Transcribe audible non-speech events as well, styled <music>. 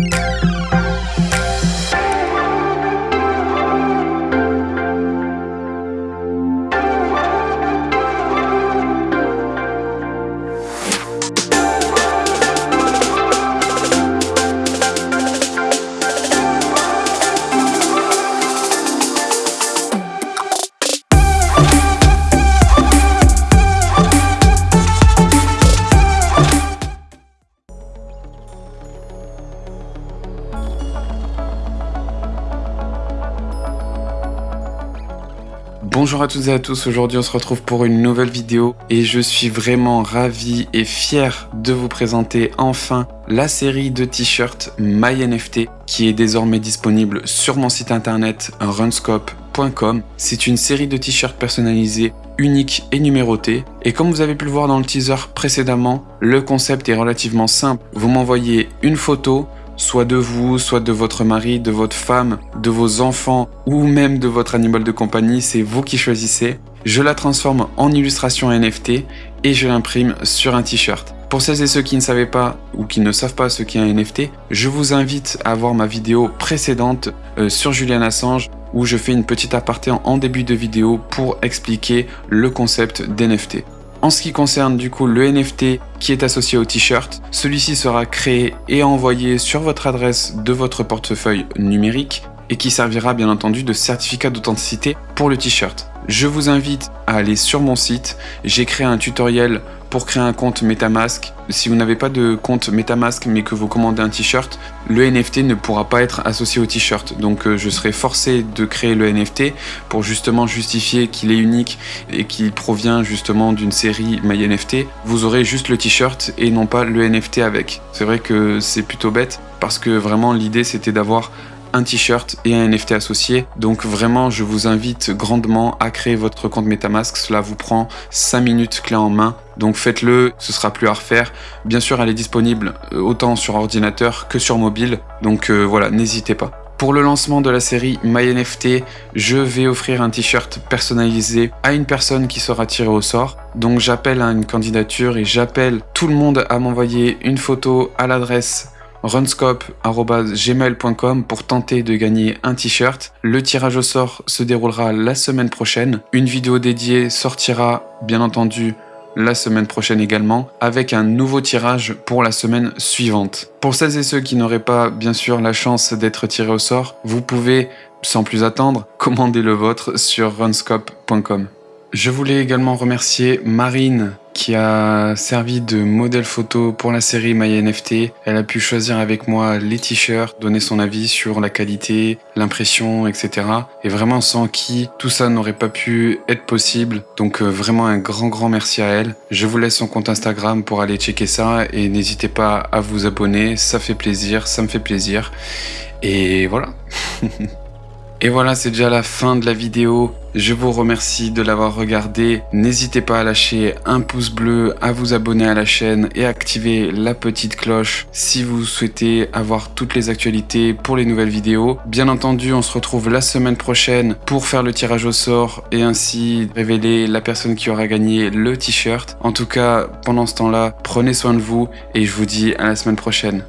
Música Bonjour à toutes et à tous, aujourd'hui on se retrouve pour une nouvelle vidéo et je suis vraiment ravi et fier de vous présenter enfin la série de t-shirts MyNFT qui est désormais disponible sur mon site internet runscope.com. C'est une série de t-shirts personnalisés uniques et numérotés et comme vous avez pu le voir dans le teaser précédemment, le concept est relativement simple. Vous m'envoyez une photo soit de vous, soit de votre mari, de votre femme, de vos enfants ou même de votre animal de compagnie, c'est vous qui choisissez. Je la transforme en illustration NFT et je l'imprime sur un t-shirt. Pour celles et ceux qui ne savaient pas ou qui ne savent pas ce qu'est un NFT, je vous invite à voir ma vidéo précédente euh, sur Julian Assange où je fais une petite aparté en début de vidéo pour expliquer le concept d'NFT. En ce qui concerne du coup le NFT qui est associé au t-shirt, celui-ci sera créé et envoyé sur votre adresse de votre portefeuille numérique et qui servira bien entendu de certificat d'authenticité pour le t-shirt. Je vous invite à aller sur mon site, j'ai créé un tutoriel pour créer un compte Metamask. Si vous n'avez pas de compte Metamask mais que vous commandez un t-shirt, le NFT ne pourra pas être associé au t-shirt. Donc euh, je serai forcé de créer le NFT pour justement justifier qu'il est unique et qu'il provient justement d'une série MyNFT. Vous aurez juste le t-shirt et non pas le NFT avec. C'est vrai que c'est plutôt bête parce que vraiment l'idée c'était d'avoir un t-shirt et un NFT associé. Donc vraiment, je vous invite grandement à créer votre compte Metamask. Cela vous prend 5 minutes clé en main. Donc faites-le, ce sera plus à refaire. Bien sûr, elle est disponible euh, autant sur ordinateur que sur mobile. Donc euh, voilà, n'hésitez pas. Pour le lancement de la série MyNFT, je vais offrir un t-shirt personnalisé à une personne qui sera tirée au sort. Donc j'appelle à une candidature et j'appelle tout le monde à m'envoyer une photo à l'adresse runscope.gmail.com pour tenter de gagner un t-shirt. Le tirage au sort se déroulera la semaine prochaine. Une vidéo dédiée sortira bien entendu la semaine prochaine également, avec un nouveau tirage pour la semaine suivante. Pour celles et ceux qui n'auraient pas bien sûr la chance d'être tirés au sort, vous pouvez, sans plus attendre, <laughs> commander le vôtre sur runscope.com. Je voulais également remercier Marine qui a servi de modèle photo pour la série MyNFT. Elle a pu choisir avec moi les t-shirts, donner son avis sur la qualité, l'impression, etc. Et vraiment sans qui tout ça n'aurait pas pu être possible. Donc euh, vraiment un grand grand merci à elle. Je vous laisse son compte Instagram pour aller checker ça et n'hésitez pas à vous abonner, ça fait plaisir, ça me fait plaisir. Et voilà. <laughs> Et voilà, c'est déjà la fin de la vidéo. Je vous remercie de l'avoir regardé. N'hésitez pas à lâcher un pouce bleu, à vous abonner à la chaîne et activer la petite cloche si vous souhaitez avoir toutes les actualités pour les nouvelles vidéos. Bien entendu, on se retrouve la semaine prochaine pour faire le tirage au sort et ainsi révéler la personne qui aura gagné le t-shirt. En tout cas, pendant ce temps-là, prenez soin de vous et je vous dis à la semaine prochaine.